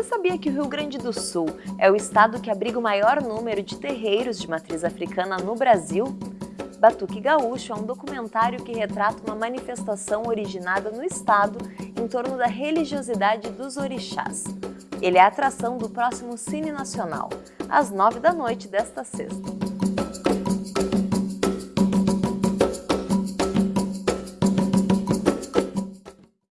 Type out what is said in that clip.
Você sabia que o Rio Grande do Sul é o estado que abriga o maior número de terreiros de matriz africana no Brasil? Batuque Gaúcho é um documentário que retrata uma manifestação originada no estado em torno da religiosidade dos orixás. Ele é a atração do próximo Cine Nacional, às nove da noite desta sexta.